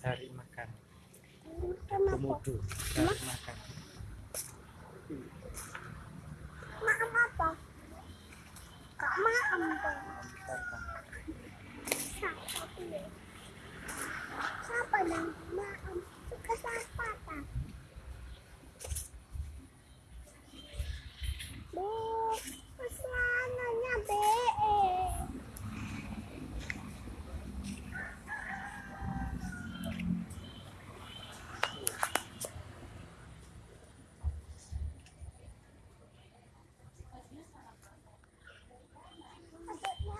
cari makan. Komodo cari makan. papa ng maampun.